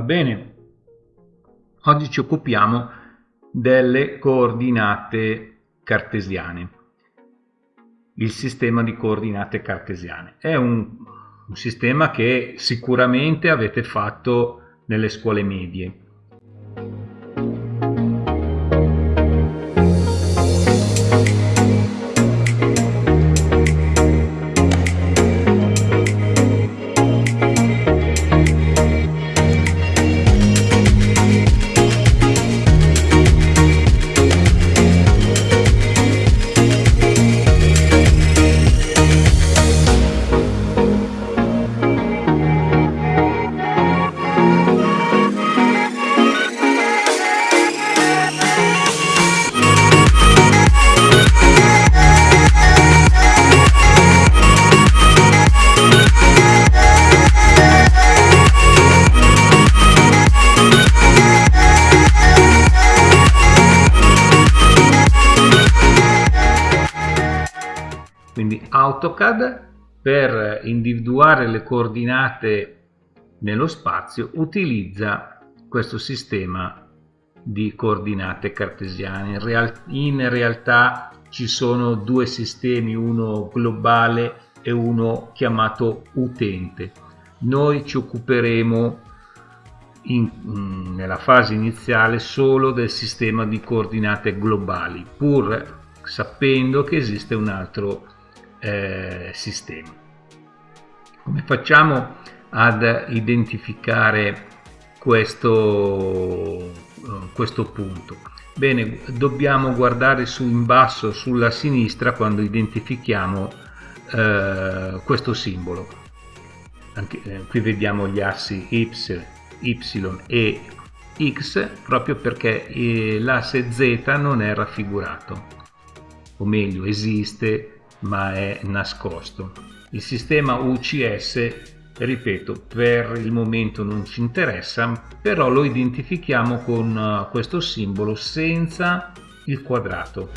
Va bene? Oggi ci occupiamo delle coordinate cartesiane. Il sistema di coordinate cartesiane. È un, un sistema che sicuramente avete fatto nelle scuole medie AutoCAD per individuare le coordinate nello spazio utilizza questo sistema di coordinate cartesiane. In, real in realtà ci sono due sistemi, uno globale e uno chiamato utente. Noi ci occuperemo in, mm, nella fase iniziale solo del sistema di coordinate globali, pur sapendo che esiste un altro eh, sistema. Come facciamo ad identificare questo, eh, questo punto? Bene, dobbiamo guardare su in basso sulla sinistra quando identifichiamo eh, questo simbolo. Anche, eh, qui vediamo gli assi y, y e x proprio perché eh, l'asse z non è raffigurato o meglio esiste ma è nascosto. Il sistema UCS, ripeto, per il momento non ci interessa, però lo identifichiamo con uh, questo simbolo senza il quadrato.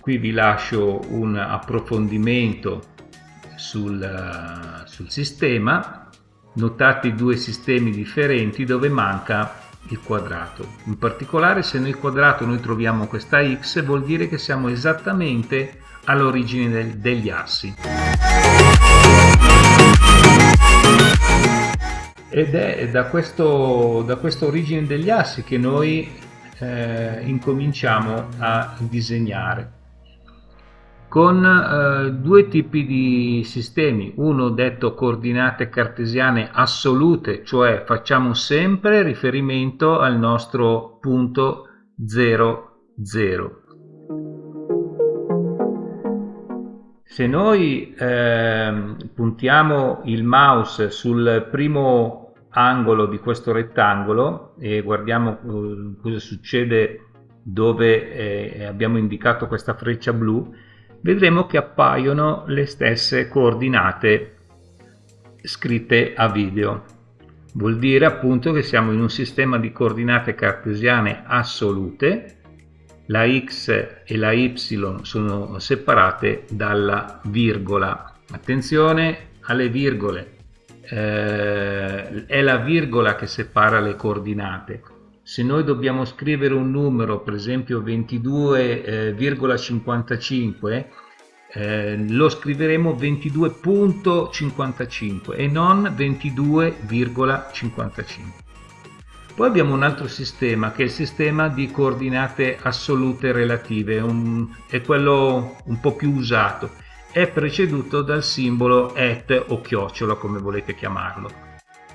Qui vi lascio un approfondimento sul, uh, sul sistema. Notate i due sistemi differenti dove manca il quadrato. In particolare se nel quadrato noi troviamo questa x vuol dire che siamo esattamente all'origine degli assi. Ed è da, questo, da questa origine degli assi che noi eh, incominciamo a disegnare con eh, due tipi di sistemi, uno detto coordinate cartesiane assolute, cioè facciamo sempre riferimento al nostro punto 0, 0. Se noi eh, puntiamo il mouse sul primo angolo di questo rettangolo e guardiamo eh, cosa succede dove eh, abbiamo indicato questa freccia blu, vedremo che appaiono le stesse coordinate scritte a video. Vuol dire appunto che siamo in un sistema di coordinate cartesiane assolute, la x e la y sono separate dalla virgola. Attenzione alle virgole, eh, è la virgola che separa le coordinate se noi dobbiamo scrivere un numero, per esempio 22,55, eh, eh, lo scriveremo 22.55 e non 22,55. Poi abbiamo un altro sistema che è il sistema di coordinate assolute relative, un, è quello un po' più usato, è preceduto dal simbolo at o chiocciola come volete chiamarlo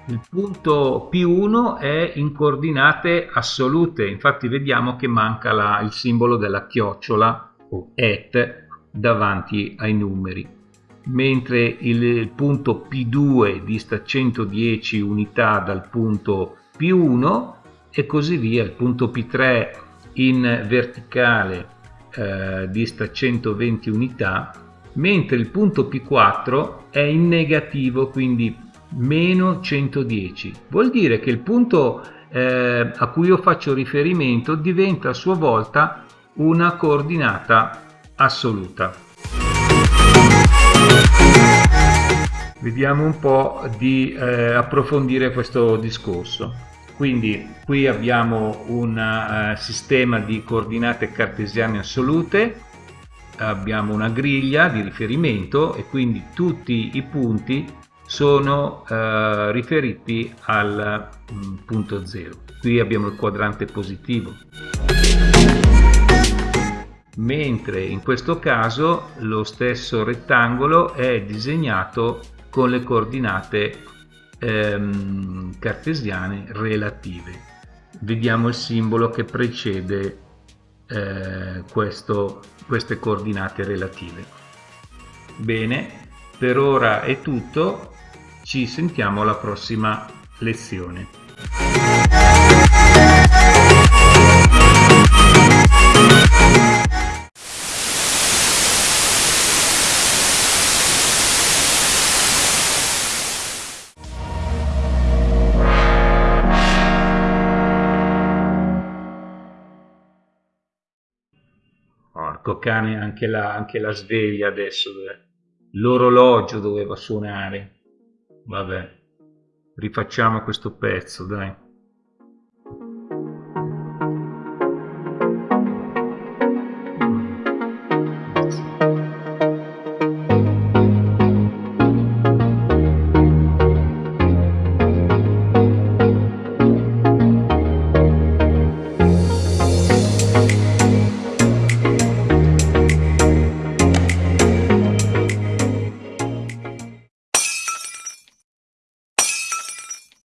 il punto P1 è in coordinate assolute, infatti vediamo che manca la, il simbolo della chiocciola o et davanti ai numeri, mentre il, il punto P2 dista 110 unità dal punto P1 e così via, il punto P3 in verticale eh, dista 120 unità, mentre il punto P4 è in negativo, quindi meno 110. Vuol dire che il punto eh, a cui io faccio riferimento diventa a sua volta una coordinata assoluta. vediamo un po' di eh, approfondire questo discorso. Quindi qui abbiamo un uh, sistema di coordinate cartesiane assolute, abbiamo una griglia di riferimento e quindi tutti i punti sono uh, riferiti al um, punto 0. Qui abbiamo il quadrante positivo. Mentre in questo caso lo stesso rettangolo è disegnato con le coordinate ehm, cartesiane relative. Vediamo il simbolo che precede eh, questo, queste coordinate relative. Bene, per ora è tutto, ci sentiamo alla prossima lezione. Porco cane, anche la, anche la sveglia adesso, l'orologio doveva suonare. Vabbè, rifacciamo questo pezzo, dai.